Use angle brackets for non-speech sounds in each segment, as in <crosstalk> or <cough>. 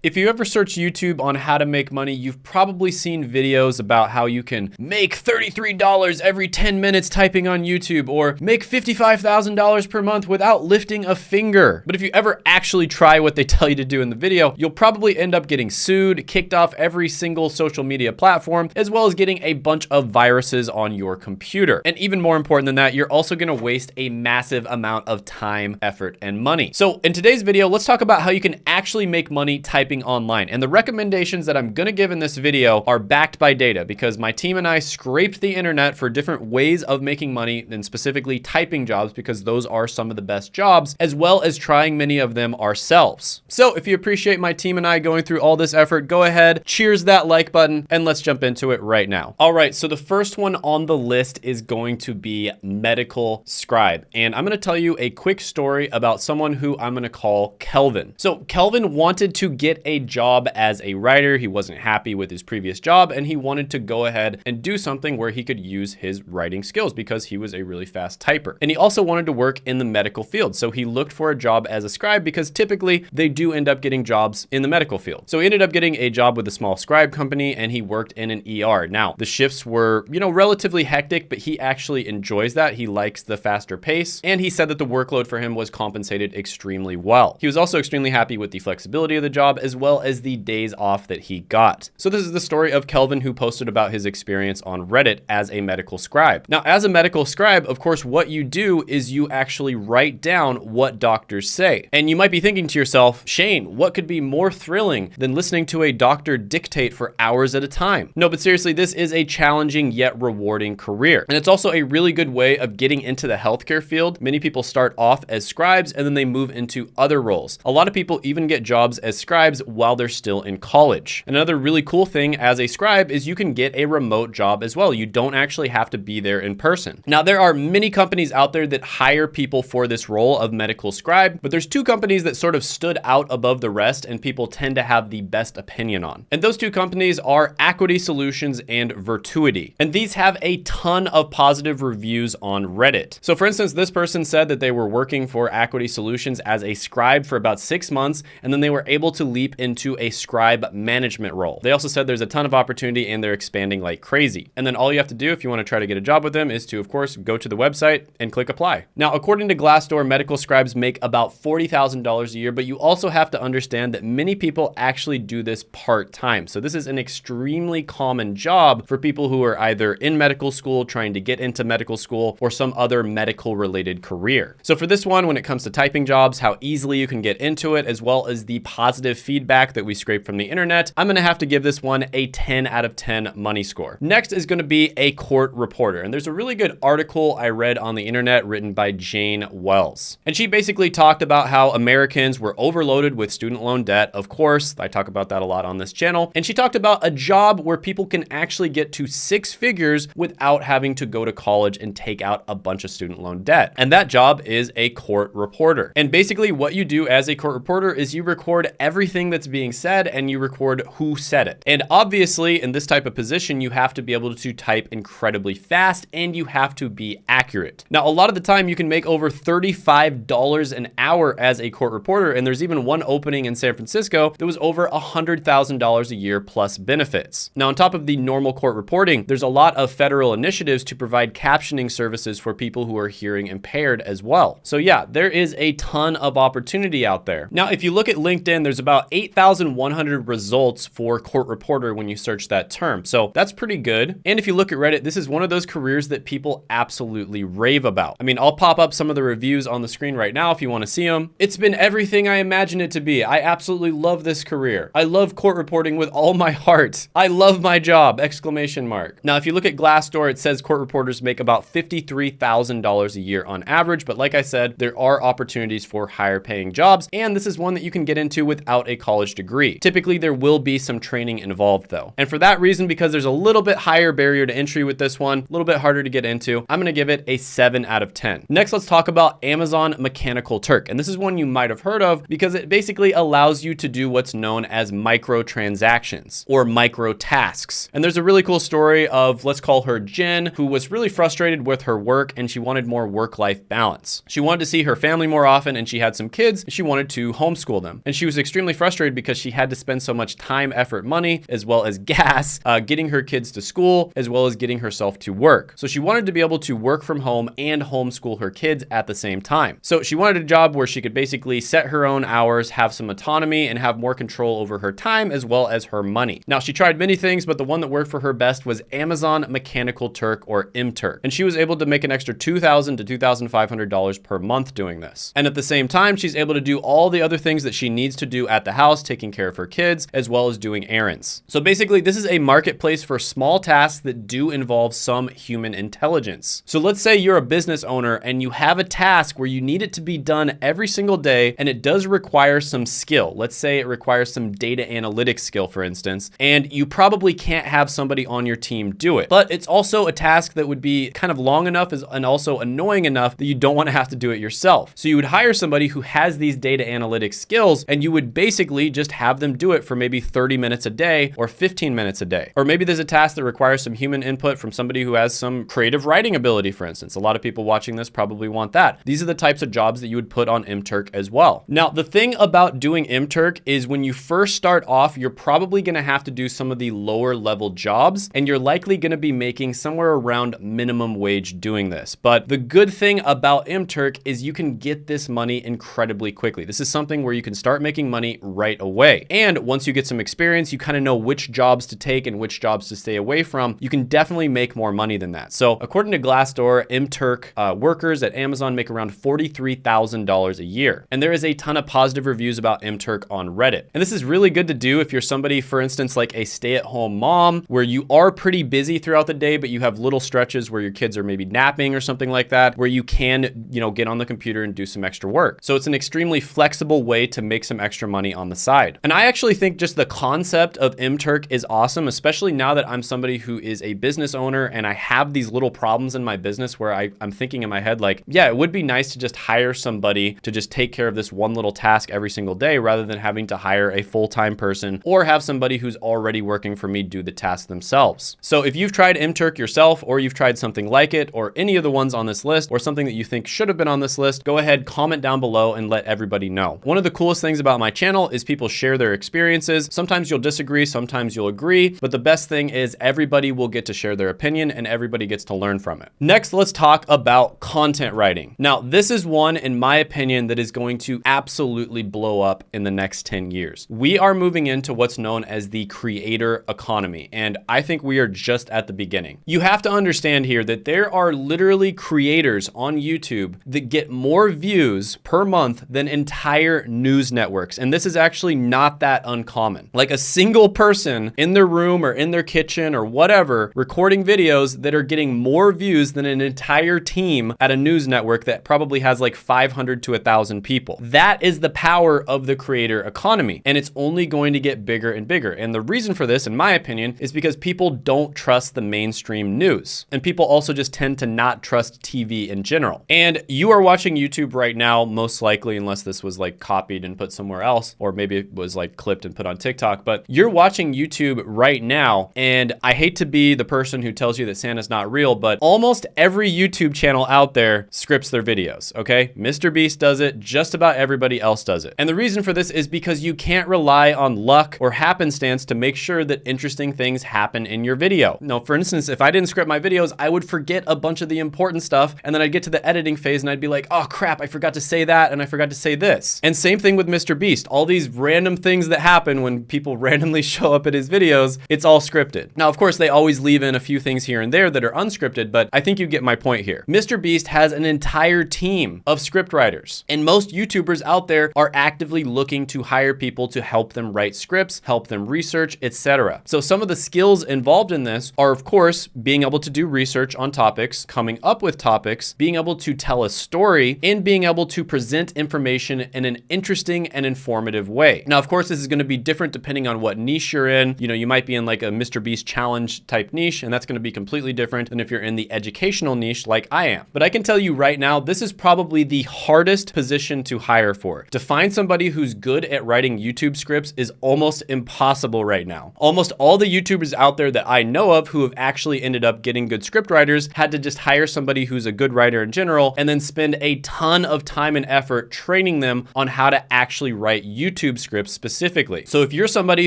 If you ever search YouTube on how to make money, you've probably seen videos about how you can make $33 every 10 minutes typing on YouTube or make $55,000 per month without lifting a finger. But if you ever actually try what they <laughs> tell you to do in the video, you'll probably end up getting sued, kicked off every single social media platform, as well as getting a bunch of viruses on your computer. And even more important than that, you're also gonna waste a massive amount of time, effort, and money. So in today's video, let's talk about how you can actually make money typing typing online. And the recommendations that I'm gonna give in this video are backed by data because my team and I scraped the internet for different ways of making money and specifically typing jobs because those are some of the best jobs, as well as trying many of them ourselves. So if you appreciate my team and I going through all this effort, go ahead, cheers that like button, and let's jump into it right now. All right, so the first one on the list is going to be medical scribe. And I'm gonna tell you a quick story about someone who I'm gonna call Kelvin. So Kelvin wanted to get a job as a writer. He wasn't happy with his previous job and he wanted to go ahead and do something where he could use his writing skills because he was a really fast typer. And he also wanted to work in the medical field. So he looked for a job as a scribe because typically they do end up getting jobs in the medical field. So he ended up getting a job with a small scribe company and he worked in an ER. Now, the shifts were, you know, relatively hectic, but he actually enjoys that. He likes the faster pace. And he said that the workload for him was compensated extremely well. He was also extremely happy with the flexibility of the job as well as the days off that he got. So this is the story of Kelvin who posted about his experience on Reddit as a medical scribe. Now, as a medical scribe, of course, what you do is you actually write down what doctors say. And you might be thinking to yourself, Shane, what could be more thrilling than listening to a doctor dictate for hours at a time? No, but seriously, this is a challenging yet rewarding career. And it's also a really good way of getting into the healthcare field. Many people start off as scribes and then they move into other roles. A lot of people even get jobs as scribes while they're still in college. Another really cool thing as a scribe is you can get a remote job as well. You don't actually have to be there in person. Now, there are many companies out there that hire people for this role of medical scribe, but there's two companies that sort of stood out above the rest and people tend to have the best opinion on. And those two companies are Equity Solutions and Virtuity. And these have a ton of positive reviews on Reddit. So for instance, this person said that they were working for Equity Solutions as a scribe for about six months, and then they were able to leave into a scribe management role. They also said there's a ton of opportunity and they're expanding like crazy. And then all you have to do if you want to try to get a job with them is to, of course, go to the website and click apply. Now, according to Glassdoor, medical scribes make about $40,000 a year, but you also have to understand that many people actually do this part-time. So this is an extremely common job for people who are either in medical school, trying to get into medical school, or some other medical related career. So for this one, when it comes to typing jobs, how easily you can get into it, as well as the positive feedback feedback that we scraped from the internet, I'm gonna have to give this one a 10 out of 10 money score. Next is gonna be a court reporter. And there's a really good article I read on the internet written by Jane Wells. And she basically talked about how Americans were overloaded with student loan debt. Of course, I talk about that a lot on this channel. And she talked about a job where people can actually get to six figures without having to go to college and take out a bunch of student loan debt. And that job is a court reporter. And basically what you do as a court reporter is you record everything that's being said and you record who said it. And obviously in this type of position, you have to be able to type incredibly fast and you have to be accurate. Now, a lot of the time you can make over $35 an hour as a court reporter. And there's even one opening in San Francisco that was over $100,000 a year plus benefits. Now, on top of the normal court reporting, there's a lot of federal initiatives to provide captioning services for people who are hearing impaired as well. So yeah, there is a ton of opportunity out there. Now, if you look at LinkedIn, there's about 8,100 results for court reporter when you search that term. So that's pretty good. And if you look at Reddit, this is one of those careers that people absolutely rave about. I mean, I'll pop up some of the reviews on the screen right now if you want to see them. It's been everything I imagined it to be. I absolutely love this career. I love court reporting with all my heart. I love my job, exclamation mark. Now, if you look at Glassdoor, it says court reporters make about $53,000 a year on average. But like I said, there are opportunities for higher paying jobs. And this is one that you can get into without a college degree. Typically, there will be some training involved though. And for that reason, because there's a little bit higher barrier to entry with this one, a little bit harder to get into, I'm gonna give it a seven out of 10. Next, let's talk about Amazon Mechanical Turk. And this is one you might have heard of because it basically allows you to do what's known as micro transactions or micro tasks. And there's a really cool story of, let's call her Jen, who was really frustrated with her work and she wanted more work-life balance. She wanted to see her family more often and she had some kids. she wanted to homeschool them. And she was extremely frustrated frustrated because she had to spend so much time, effort, money, as well as gas, uh, getting her kids to school, as well as getting herself to work. So she wanted to be able to work from home and homeschool her kids at the same time. So she wanted a job where she could basically set her own hours, have some autonomy, and have more control over her time as well as her money. Now, she tried many things, but the one that worked for her best was Amazon Mechanical Turk or MTurk. And she was able to make an extra $2,000 to $2,500 per month doing this. And at the same time, she's able to do all the other things that she needs to do at the house, taking care of her kids, as well as doing errands. So basically, this is a marketplace for small tasks that do involve some human intelligence. So let's say you're a business owner and you have a task where you need it to be done every single day and it does require some skill. Let's say it requires some data analytics skill, for instance, and you probably can't have somebody on your team do it. But it's also a task that would be kind of long enough and also annoying enough that you don't want to have to do it yourself. So you would hire somebody who has these data analytics skills and you would basically just have them do it for maybe 30 minutes a day or 15 minutes a day. Or maybe there's a task that requires some human input from somebody who has some creative writing ability, for instance. A lot of people watching this probably want that. These are the types of jobs that you would put on MTurk as well. Now, the thing about doing MTurk is when you first start off, you're probably gonna have to do some of the lower level jobs and you're likely gonna be making somewhere around minimum wage doing this. But the good thing about MTurk is you can get this money incredibly quickly. This is something where you can start making money right away. And once you get some experience, you kind of know which jobs to take and which jobs to stay away from. You can definitely make more money than that. So according to Glassdoor, MTurk uh, workers at Amazon make around $43,000 a year. And there is a ton of positive reviews about MTurk on Reddit. And this is really good to do if you're somebody, for instance, like a stay-at-home mom, where you are pretty busy throughout the day, but you have little stretches where your kids are maybe napping or something like that, where you can, you know, get on the computer and do some extra work. So it's an extremely flexible way to make some extra money on the side. And I actually think just the concept of MTurk is awesome, especially now that I'm somebody who is a business owner and I have these little problems in my business where I, I'm thinking in my head, like, yeah, it would be nice to just hire somebody to just take care of this one little task every single day rather than having to hire a full-time person or have somebody who's already working for me do the task themselves. So if you've tried MTurk yourself or you've tried something like it or any of the ones on this list or something that you think should have been on this list, go ahead, comment down below and let everybody know. One of the coolest things about my channel is people share their experiences. Sometimes you'll disagree, sometimes you'll agree, but the best thing is everybody will get to share their opinion and everybody gets to learn from it. Next, let's talk about content writing. Now, this is one, in my opinion, that is going to absolutely blow up in the next 10 years. We are moving into what's known as the creator economy, and I think we are just at the beginning. You have to understand here that there are literally creators on YouTube that get more views per month than entire news networks, and this is actually not that uncommon. Like a single person in their room or in their kitchen or whatever recording videos that are getting more views than an entire team at a news network that probably has like 500 to 1,000 people. That is the power of the creator economy, and it's only going to get bigger and bigger. And the reason for this, in my opinion, is because people don't trust the mainstream news. And people also just tend to not trust TV in general. And you are watching YouTube right now, most likely, unless this was like copied and put somewhere else, or maybe it was like clipped and put on TikTok, but you're watching YouTube right now. And I hate to be the person who tells you that Santa's not real, but almost every YouTube channel out there scripts their videos, okay? Mr. Beast does it, just about everybody else does it. And the reason for this is because you can't rely on luck or happenstance to make sure that interesting things happen in your video. Now, for instance, if I didn't script my videos, I would forget a bunch of the important stuff and then I'd get to the editing phase and I'd be like, oh crap, I forgot to say that and I forgot to say this. And same thing with Mr. Beast. All these random things that happen when people <laughs> randomly show up at his videos, it's all scripted. Now, of course, they always leave in a few things here and there that are unscripted, but I think you get my point here. Mr. Beast has an entire team of script writers, and most YouTubers out there are actively looking to hire people to help them write scripts, help them research, etc. So some of the skills involved in this are, of course, being able to do research on topics, coming up with topics, being able to tell a story, and being able to present information in an interesting and informative way. Now, of course, this is going to be different depending on what niche you're in. You know, you might be in like a Mr. Beast challenge type niche, and that's going to be completely different than if you're in the educational niche like I am. But I can tell you right now, this is probably the hardest position to hire for. To find somebody who's good at writing YouTube scripts is almost impossible right now. Almost all the YouTubers out there that I know of who have actually ended up getting good script writers had to just hire somebody who's a good writer in general and then spend a ton of time and effort training them on how to actually write YouTube YouTube scripts specifically. So if you're somebody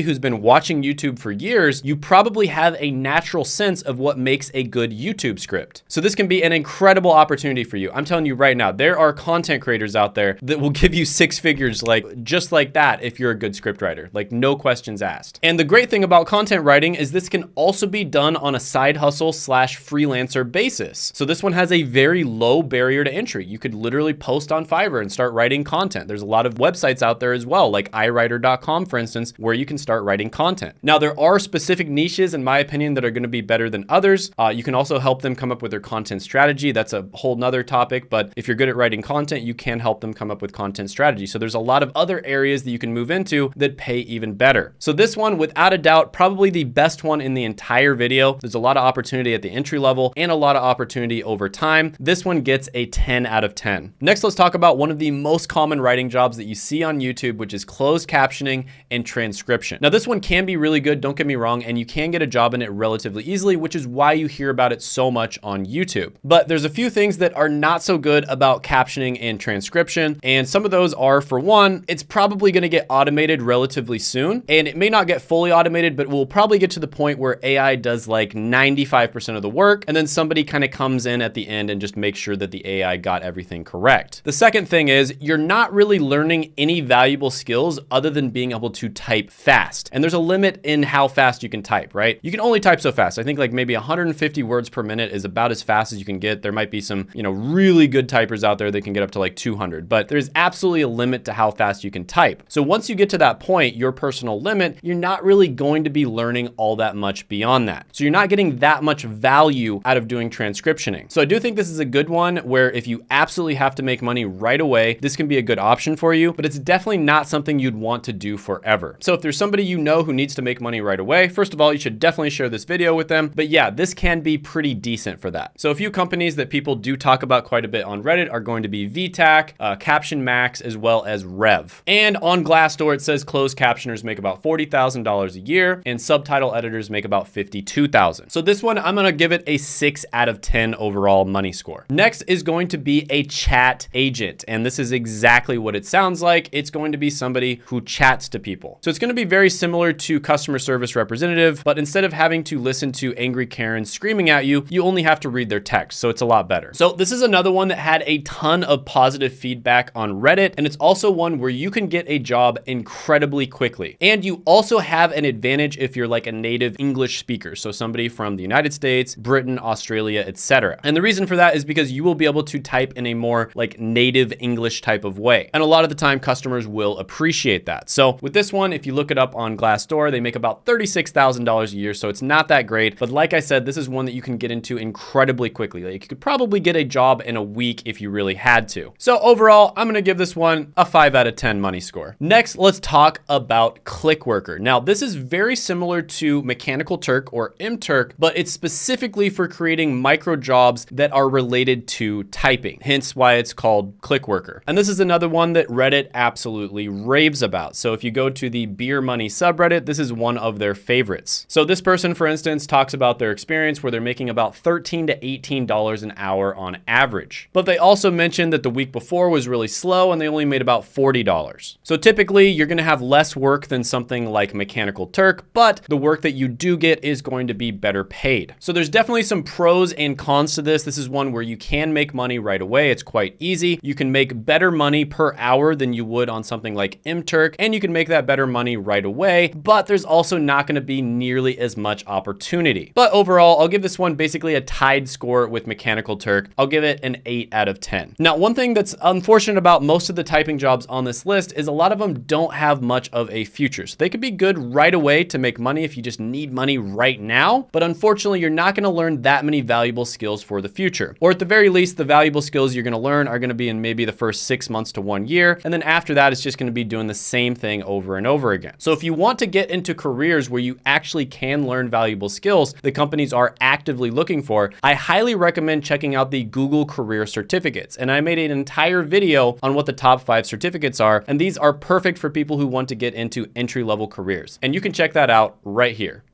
who's been watching YouTube for years, you probably have a natural sense of what makes a good YouTube script. So this can be an incredible opportunity for you. I'm telling you right now, there are content creators out there that will give you six figures like just like that if you're a good script writer, like no questions asked. And the great thing about content writing is this can also be done on a side hustle slash freelancer basis. So this one has a very low barrier to entry. You could literally post on Fiverr and start writing content. There's a lot of websites out there as well, like iWriter.com, for instance, where you can start writing content. Now, there are specific niches, in my opinion, that are gonna be better than others. Uh, you can also help them come up with their content strategy. That's a whole nother topic, but if you're good at writing content, you can help them come up with content strategy. So there's a lot of other areas that you can move into that pay even better. So this one, without a doubt, probably the best one in the entire video. There's a lot of opportunity at the entry level and a lot of opportunity over time. This one gets a 10 out of 10. Next, let's talk about one of the most common writing jobs that you see on YouTube, which is closed captioning and transcription. Now, this one can be really good, don't get me wrong, and you can get a job in it relatively easily, which is why you hear about it so much on YouTube. But there's a few things that are not so good about captioning and transcription, and some of those are, for one, it's probably gonna get automated relatively soon, and it may not get fully automated, but we'll probably get to the point where AI does like 95% of the work, and then somebody kind of comes in at the end and just makes sure that the AI got everything correct. The second thing is you're not really learning any valuable skills other than being able to type fast. And there's a limit in how fast you can type, right? You can only type so fast. I think like maybe 150 words per minute is about as fast as you can get. There might be some, you know, really good typers out there that can get up to like 200, but there's absolutely a limit to how fast you can type. So once you get to that point, your personal limit, you're not really going to be learning all that much beyond that. So you're not getting that much value out of doing transcriptioning. So I do think this is a good one where if you absolutely have to make money right away, this can be a good option for you, but it's definitely not something you'd want to do forever. So if there's somebody you know who needs to make money right away, first of all, you should definitely share this video with them. But yeah, this can be pretty decent for that. So a few companies that people do talk about quite a bit on Reddit are going to be VITAC, uh, Caption Max, as well as Rev. And on Glassdoor, it says closed captioners make about $40,000 a year and subtitle editors make about 52,000. So this one, I'm gonna give it a six out of 10 overall money score. Next is going to be a chat agent. And this is exactly what it sounds like. It's going to be somebody who chats to people. So it's gonna be very similar to customer service representative, but instead of having to listen to angry Karen screaming at you, you only have to read their text. So it's a lot better. So this is another one that had a ton of positive feedback on Reddit. And it's also one where you can get a job incredibly quickly. And you also have an advantage if you're like a native English speaker. So somebody from the United States, Britain, Australia, etc. And the reason for that is because you will be able to type in a more like native English type of way. And a lot of the time customers will appreciate that. So with this one, if you look it up on Glassdoor, they make about $36,000 a year. So it's not that great. But like I said, this is one that you can get into incredibly quickly. Like you could probably get a job in a week if you really had to. So overall, I'm gonna give this one a five out of 10 money score. Next, let's talk about Clickworker. Now, this is very similar to Mechanical Turk or MTurk, but it's specifically for creating micro jobs that are related to typing, hence why it's called Clickworker. And this is another one that Reddit absolutely raves about. So if you go to the Beer Money subreddit, this is one of their favorites. So this person, for instance, talks about their experience where they're making about 13 to $18 an hour on average. But they also mentioned that the week before was really slow and they only made about $40. So typically you're gonna have less work than something like Mechanical Turk, but the work that you do get is going to be better paid. So there's definitely some pros and cons to this. This is one where you can make money right away. It's quite easy. You can make better money per hour than you would on something like MTurk, and you can make that better money right away, but there's also not gonna be nearly as much opportunity. But overall, I'll give this one basically a tied score with Mechanical Turk. I'll give it an eight out of 10. Now, one thing that's unfortunate about most of the typing jobs on this list is a lot of them don't have much of a future. So they could be good right away to make money if you just need money right now. But unfortunately, you're not gonna learn that many valuable skills for the future. Or at the very least, the valuable skills you're gonna learn are gonna be in maybe the first six months to one year. And then after that, it's just gonna be doing the same thing over and over again. So if you want to get into careers where you actually can learn valuable skills that companies are actively looking for, I highly recommend checking out the Google Career Certificates. And I made an entire video on what the top five certificates are. And these are perfect for people who want to get into entry level careers. And you can check that out right here.